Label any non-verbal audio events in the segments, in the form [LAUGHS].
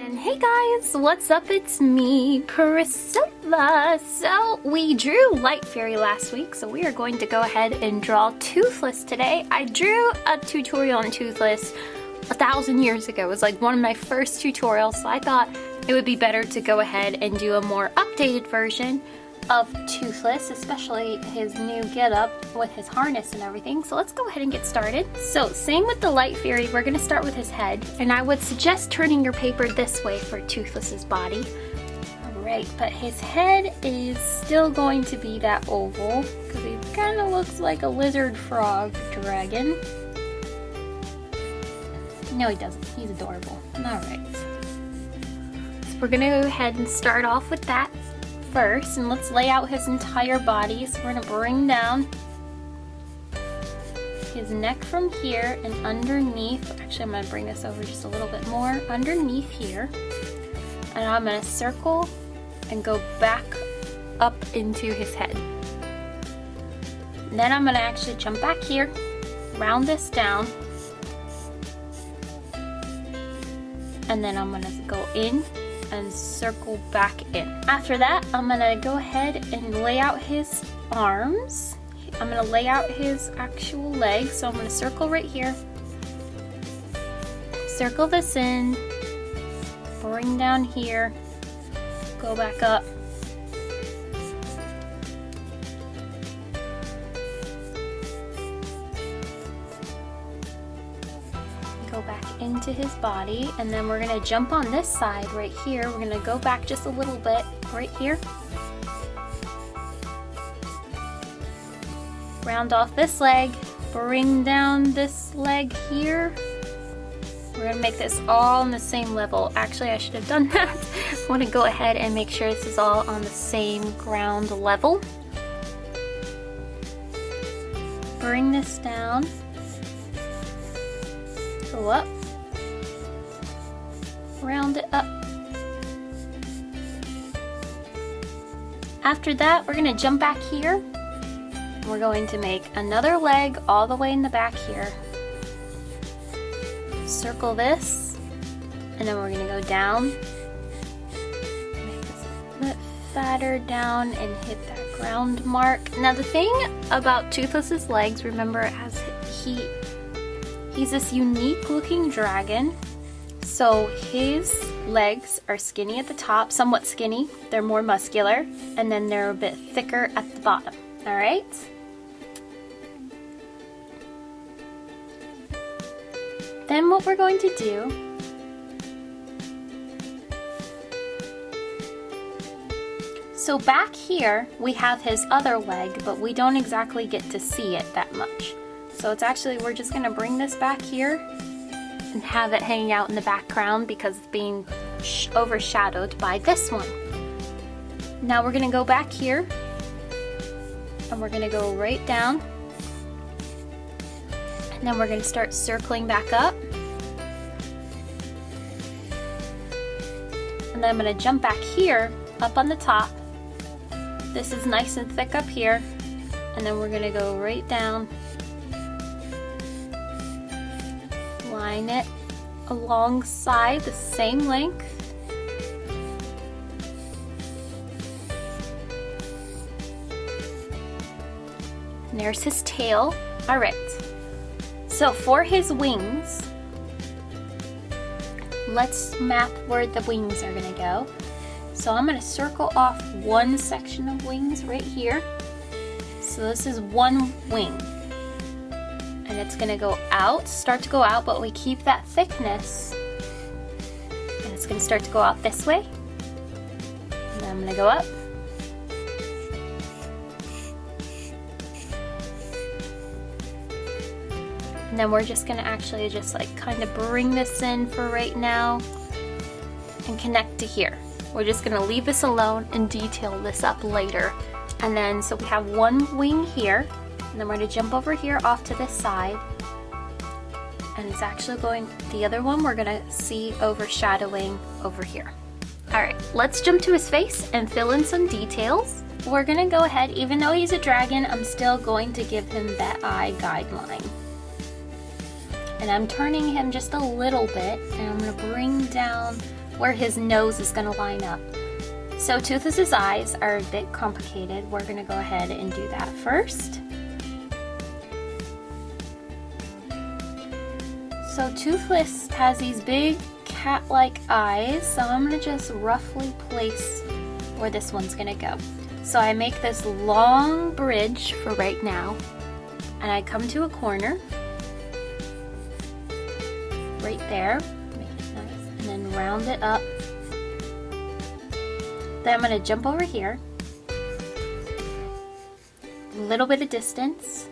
Hey guys, what's up? It's me, Priscilla. So we drew Light Fury last week, so we are going to go ahead and draw Toothless today. I drew a tutorial on Toothless a thousand years ago. It was like one of my first tutorials, so I thought it would be better to go ahead and do a more updated version of Toothless, especially his new getup with his harness and everything. So let's go ahead and get started. So same with the Light Fury, we're gonna start with his head. And I would suggest turning your paper this way for Toothless's body. All right, but his head is still going to be that oval because he kind of looks like a lizard frog dragon. No, he doesn't. He's adorable. All right. So we're gonna go ahead and start off with that first and let's lay out his entire body. So we're gonna bring down his neck from here and underneath, actually I'm gonna bring this over just a little bit more, underneath here. And I'm gonna circle and go back up into his head. Then I'm gonna actually jump back here, round this down, and then I'm gonna go in and circle back in. After that, I'm gonna go ahead and lay out his arms. I'm gonna lay out his actual legs. So I'm gonna circle right here. Circle this in, bring down here, go back up. Into his body and then we're gonna jump on this side right here. We're gonna go back just a little bit right here. Round off this leg, bring down this leg here. We're gonna make this all on the same level. Actually, I should have done [LAUGHS] that. I wanna go ahead and make sure this is all on the same ground level. Bring this down go up, round it up. After that, we're gonna jump back here. We're going to make another leg all the way in the back here. Circle this, and then we're gonna go down, make this a bit fatter down and hit that ground mark. Now the thing about Toothless's legs, remember, as he He's this unique looking dragon. So his legs are skinny at the top, somewhat skinny. They're more muscular, and then they're a bit thicker at the bottom. All right? Then what we're going to do So back here, we have his other leg, but we don't exactly get to see it that much. So it's actually, we're just gonna bring this back here and have it hanging out in the background because it's being overshadowed by this one. Now we're gonna go back here and we're gonna go right down and then we're gonna start circling back up. And then I'm gonna jump back here, up on the top. This is nice and thick up here. And then we're gonna go right down it alongside the same length. And there's his tail. All right. So for his wings, let's map where the wings are gonna go. So I'm gonna circle off one section of wings right here. So this is one wing it's gonna go out, start to go out, but we keep that thickness. And it's gonna start to go out this way. And I'm gonna go up. And then we're just gonna actually just like kind of bring this in for right now and connect to here. We're just gonna leave this alone and detail this up later. And then, so we have one wing here and then we're going to jump over here off to this side. And it's actually going, the other one we're going to see overshadowing over here. All right, let's jump to his face and fill in some details. We're gonna go ahead, even though he's a dragon, I'm still going to give him that eye guideline. And I'm turning him just a little bit, and I'm gonna bring down where his nose is gonna line up. So Toothless's eyes are a bit complicated. We're gonna go ahead and do that first. So Toothless has these big cat-like eyes, so I'm gonna just roughly place where this one's gonna go. So I make this long bridge for right now, and I come to a corner, right there, nice, and then round it up. Then I'm gonna jump over here, a little bit of distance,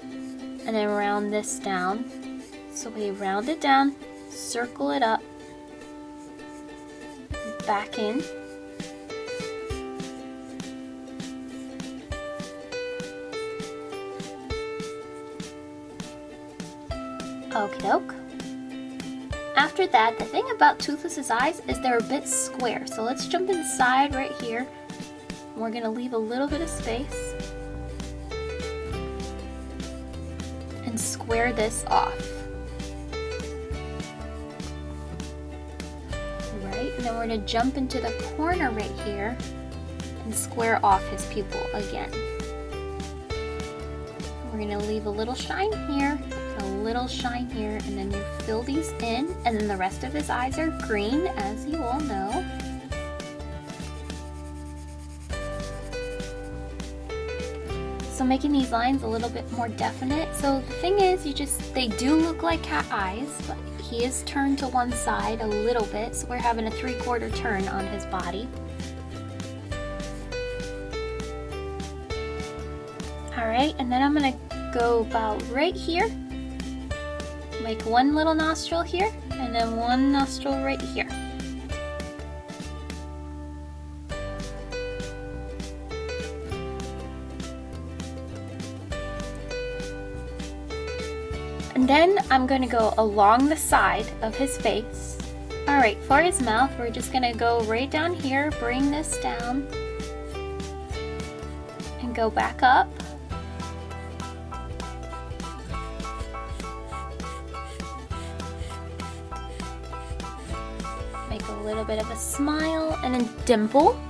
and then round this down. So we round it down, circle it up, back in, Okie doke. After that, the thing about Toothless's eyes is they're a bit square. So let's jump inside right here. We're gonna leave a little bit of space. And square this off. We're gonna jump into the corner right here and square off his pupil again. We're gonna leave a little shine here a little shine here and then you fill these in and then the rest of his eyes are green as you all know. So making these lines a little bit more definite. So the thing is you just, they do look like cat eyes, but he is turned to one side a little bit. So we're having a three quarter turn on his body. All right, and then I'm gonna go about right here make one little nostril here and then one nostril right here. And then I'm going to go along the side of his face. Alright, for his mouth, we're just going to go right down here, bring this down, and go back up. Make a little bit of a smile and a dimple.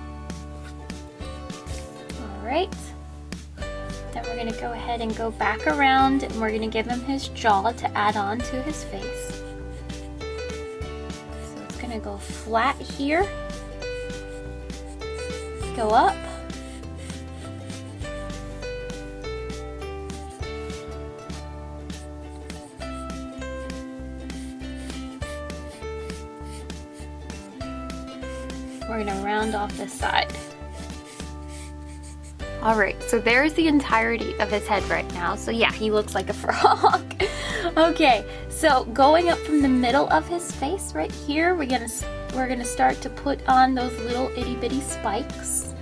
All right. Then we're gonna go ahead and go back around and we're gonna give him his jaw to add on to his face. So it's gonna go flat here, go up, We're gonna round off this side. All right, so there's the entirety of his head right now. So yeah, he looks like a [LAUGHS] frog. okay, so going up from the middle of his face right here, we're gonna we're gonna start to put on those little itty bitty spikes.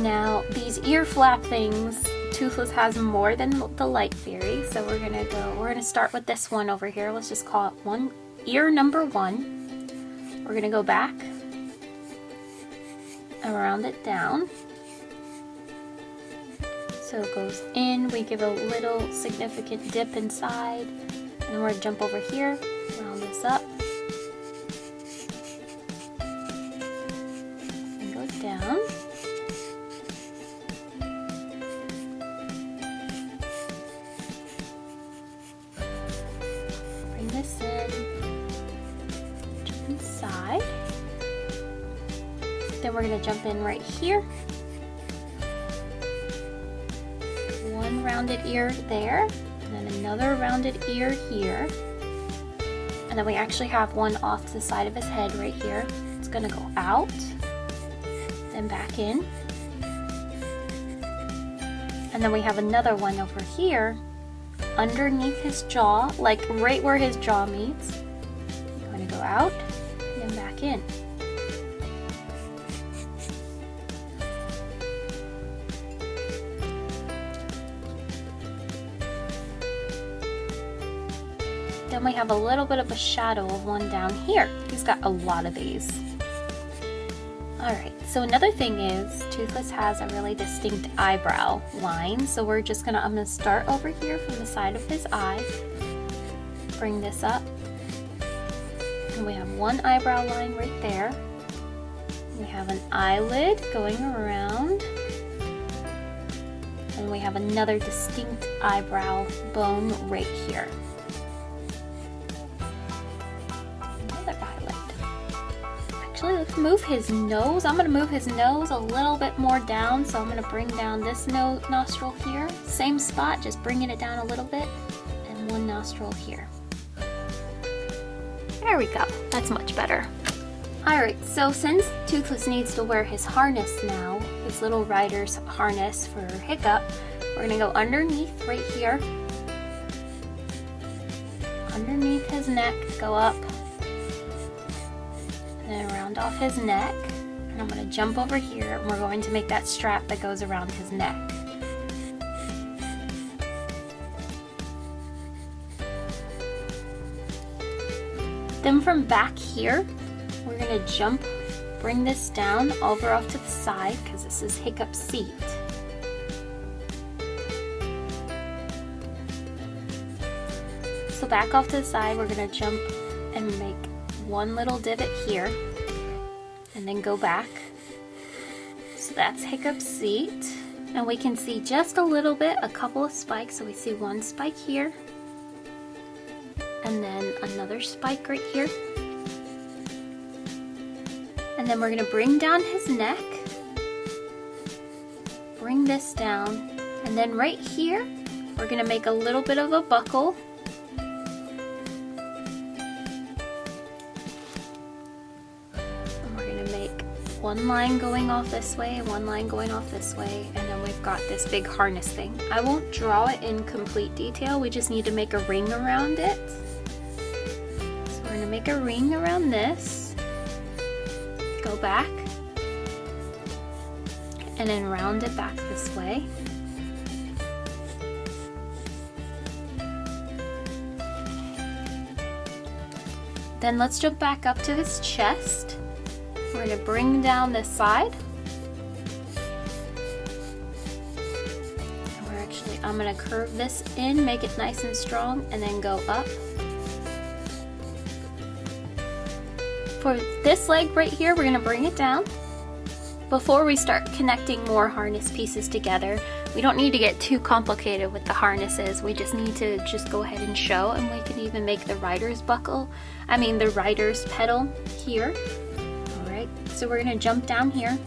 Now these ear flap things, Toothless has more than the Light Fury, so we're gonna go. We're gonna start with this one over here. Let's just call it one ear number one. We're gonna go back and around it down. So it goes in, we give a little significant dip inside, and then we're gonna jump over here, round this up, and go down. Bring this in, jump inside. Then we're gonna jump in right here. Rounded ear there, and then another rounded ear here. And then we actually have one off to the side of his head right here. It's gonna go out, then back in. And then we have another one over here underneath his jaw, like right where his jaw meets. I'm gonna go out and back in. Then we have a little bit of a shadow of one down here. He's got a lot of these. Alright, so another thing is Toothless has a really distinct eyebrow line. So we're just gonna, I'm gonna start over here from the side of his eye. Bring this up. And we have one eyebrow line right there. We have an eyelid going around. And we have another distinct eyebrow bone right here. Move his nose. I'm gonna move his nose a little bit more down. So I'm gonna bring down this no nostril here. Same spot, just bringing it down a little bit. And one nostril here. There we go, that's much better. Alright, so since Toothless needs to wear his harness now, his little rider's harness for Hiccup, we're gonna go underneath right here. Underneath his neck, go up off his neck. And I'm going to jump over here and we're going to make that strap that goes around his neck. Then from back here, we're going to jump, bring this down over off to the side because this is Hiccup seat. So back off to the side, we're going to jump and make one little divot here then go back. So that's Hiccup seat. And we can see just a little bit, a couple of spikes. So we see one spike here and then another spike right here. And then we're gonna bring down his neck, bring this down, and then right here, we're gonna make a little bit of a buckle one line going off this way one line going off this way and then we've got this big harness thing. I won't draw it in complete detail, we just need to make a ring around it. So we're to make a ring around this, go back, and then round it back this way. Then let's jump back up to his chest. We're going to bring down this side. We're actually, I'm going to curve this in, make it nice and strong, and then go up. For this leg right here, we're going to bring it down. Before we start connecting more harness pieces together, we don't need to get too complicated with the harnesses. We just need to just go ahead and show and we can even make the rider's buckle, I mean the rider's pedal here. So we're gonna jump down here.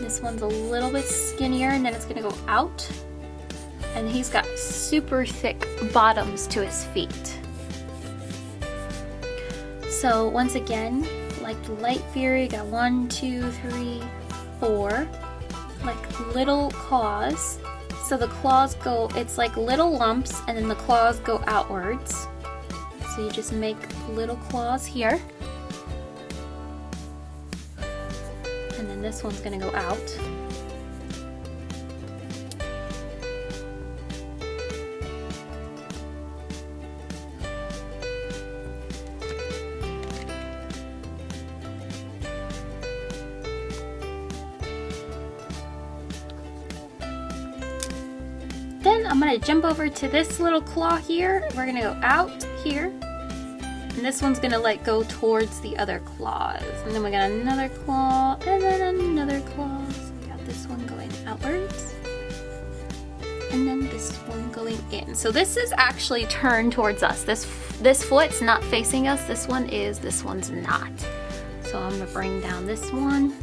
This one's a little bit skinnier and then it's gonna go out. And he's got super thick bottoms to his feet. So once again, like the Light Fury, got one, two, three, four, like little claws. So the claws go, it's like little lumps and then the claws go outwards. So you just make little claws here. This one's gonna go out. Then I'm gonna jump over to this little claw here. We're gonna go out here and this one's gonna like go towards the other claws. And then we got another claw, and then another claw. So we got this one going outwards. And then this one going in. So this is actually turned towards us. This this foot's not facing us. This one is, this one's not. So I'm gonna bring down this one.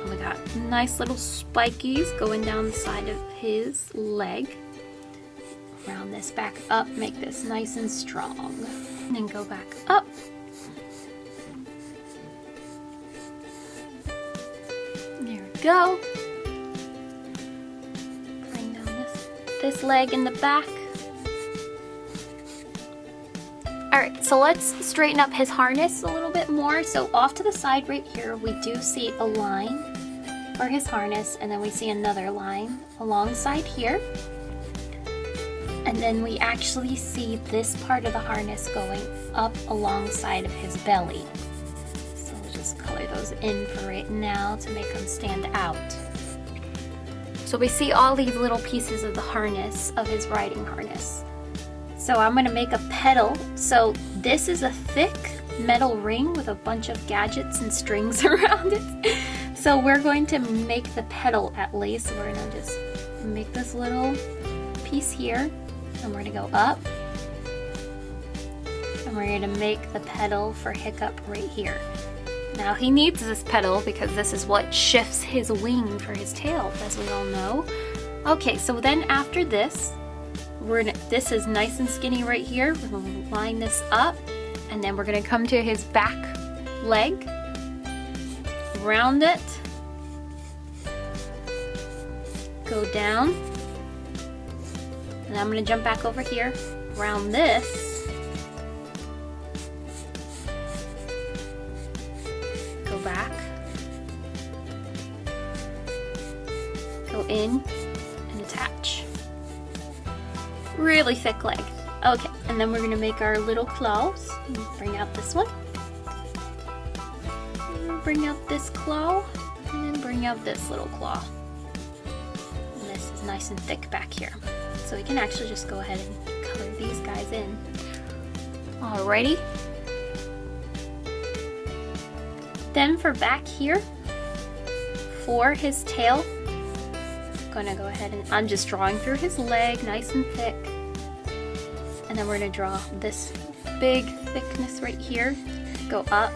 And we got nice little spikies going down the side of his leg. Round this back up, make this nice and strong and then go back up. There we go. Bring down this, this leg in the back. Alright, so let's straighten up his harness a little bit more. So off to the side right here, we do see a line for his harness, and then we see another line alongside here and then we actually see this part of the harness going up alongside of his belly. So we'll just color those in for right now to make them stand out. So we see all these little pieces of the harness, of his riding harness. So I'm gonna make a pedal. So this is a thick metal ring with a bunch of gadgets and strings [LAUGHS] around it. So we're going to make the petal at least. We're gonna just make this little piece here and we're gonna go up and we're gonna make the petal for Hiccup right here. Now he needs this petal because this is what shifts his wing for his tail, as we all know. Okay, so then after this, we're gonna, this is nice and skinny right here. We're gonna line this up and then we're gonna come to his back leg, round it, go down, and I'm gonna jump back over here, round this, go back, go in, and attach. Really thick leg. Okay, and then we're gonna make our little claws. Bring out this one. Bring out this claw, and then bring out this little claw. And this is nice and thick back here. So we can actually just go ahead and color these guys in. Alrighty. Then for back here, for his tail, I'm gonna go ahead and I'm just drawing through his leg nice and thick. And then we're gonna draw this big thickness right here, go up.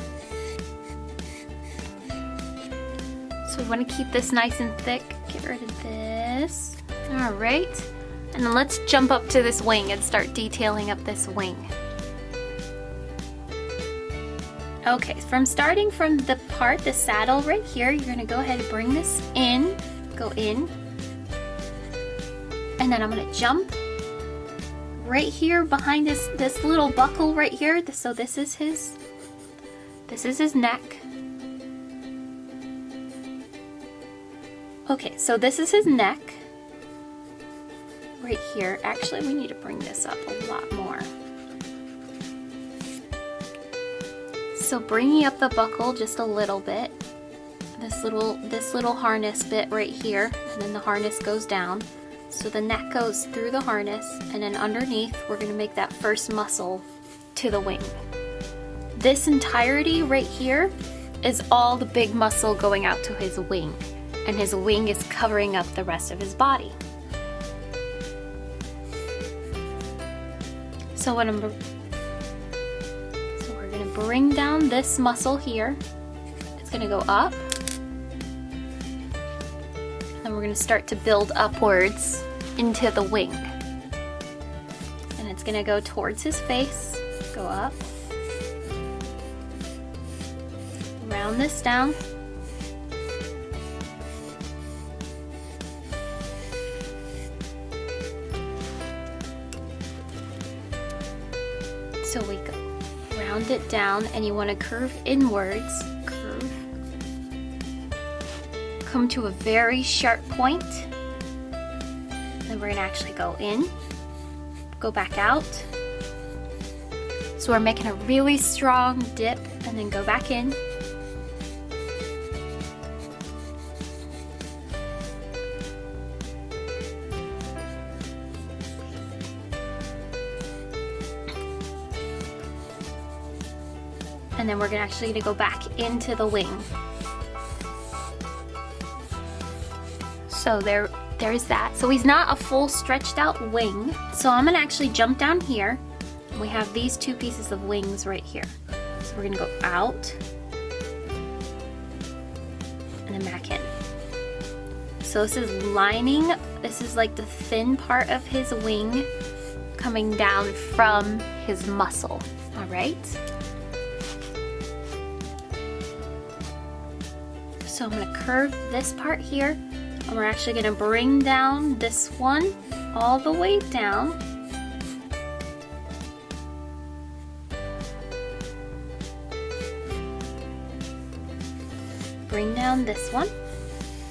So we wanna keep this nice and thick. Get rid of this. All right. And then let's jump up to this wing and start detailing up this wing. Okay, from starting from the part, the saddle right here, you're gonna go ahead and bring this in, go in, and then I'm gonna jump right here behind this, this little buckle right here. So this is his, this is his neck. Okay, so this is his neck right here. Actually, we need to bring this up a lot more. So bringing up the buckle just a little bit, this little, this little harness bit right here, and then the harness goes down. So the neck goes through the harness, and then underneath, we're gonna make that first muscle to the wing. This entirety right here is all the big muscle going out to his wing, and his wing is covering up the rest of his body. So what I'm so we're gonna bring down this muscle here. It's gonna go up. And we're gonna start to build upwards into the wing. And it's gonna go towards his face, go up. Round this down. Round it down and you want to curve inwards. Curve. Come to a very sharp point. Then we're going to actually go in, go back out. So we're making a really strong dip and then go back in. And then we're gonna actually gonna go back into the wing. So there, there's that. So he's not a full stretched out wing. So I'm gonna actually jump down here. We have these two pieces of wings right here. So we're gonna go out and then back in. So this is lining, this is like the thin part of his wing coming down from his muscle, all right? So I'm gonna curve this part here and we're actually gonna bring down this one all the way down. Bring down this one.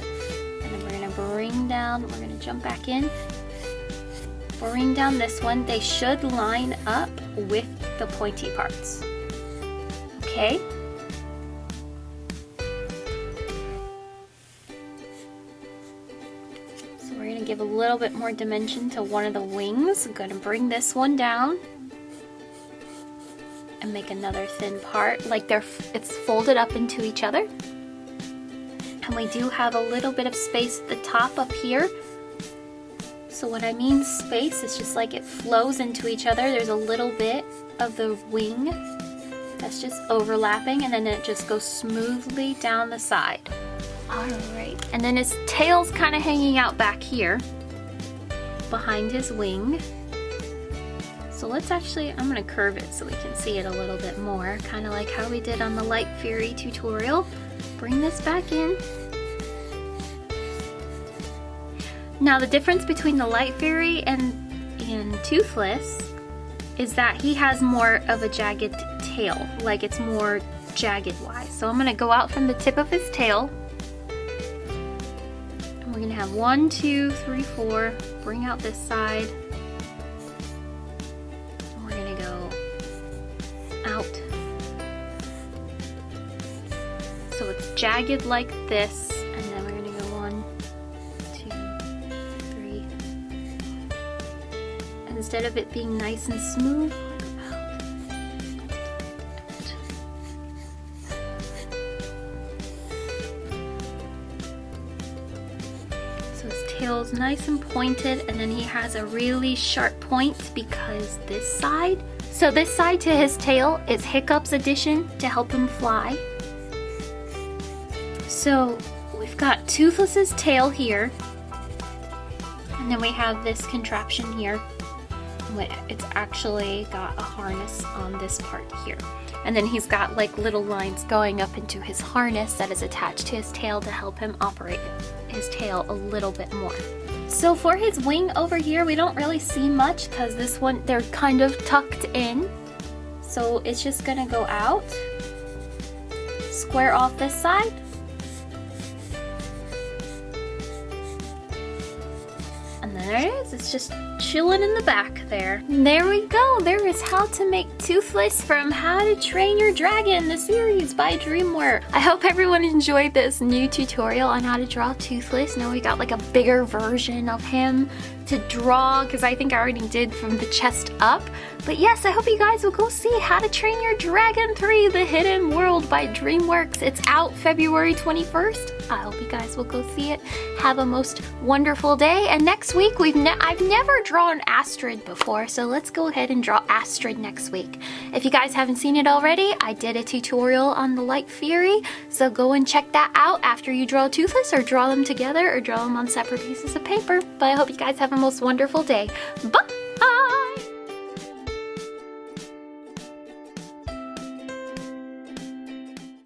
And then we're gonna bring down, we're gonna jump back in. Bring down this one. They should line up with the pointy parts. Okay? Little bit more dimension to one of the wings. I'm to bring this one down. and make another thin part. Like they're, it's folded up into each other. And we do have a little bit of space at the top up here. So what I mean space is just like it flows into each other. There's a little bit of the wing that's just overlapping and then it just goes smoothly down the side. All right, and then his tail's kind of hanging out back here behind his wing. So let's actually, I'm gonna curve it so we can see it a little bit more, kind of like how we did on the Light Fury tutorial. Bring this back in. Now the difference between the Light Fury and, and Toothless is that he has more of a jagged tail, like it's more jagged wise. So I'm gonna go out from the tip of his tail. Gonna have one, two, three, four, bring out this side, we're gonna go out. So it's jagged like this, and then we're gonna go one, two, three. And instead of it being nice and smooth, Tail's nice and pointed and then he has a really sharp point because this side so this side to his tail is Hiccup's addition to help him fly. So we've got Toothless's tail here. And then we have this contraption here. It's actually got a harness on this part here. And then he's got like little lines going up into his harness that is attached to his tail to help him operate his tail a little bit more. So for his wing over here, we don't really see much because this one, they're kind of tucked in. So it's just gonna go out, square off this side, and there it is. It's just chilling in the back there. There we go. There is how to make Toothless from How to Train Your Dragon, the series by DreamWorks. I hope everyone enjoyed this new tutorial on how to draw Toothless. Now we got like a bigger version of him to draw because I think I already did from the chest up. But yes, I hope you guys will go see How to Train Your Dragon 3, The Hidden World by DreamWorks. It's out February 21st. I hope you guys will go see it. Have a most wonderful day. And next week, we've ne I've never drawn Astrid before, so let's go ahead and draw Astrid next week. If you guys haven't seen it already, I did a tutorial on the Light Fury, so go and check that out after you draw Toothless or draw them together or draw them on separate pieces of paper. But I hope you guys have a most wonderful day. Bye!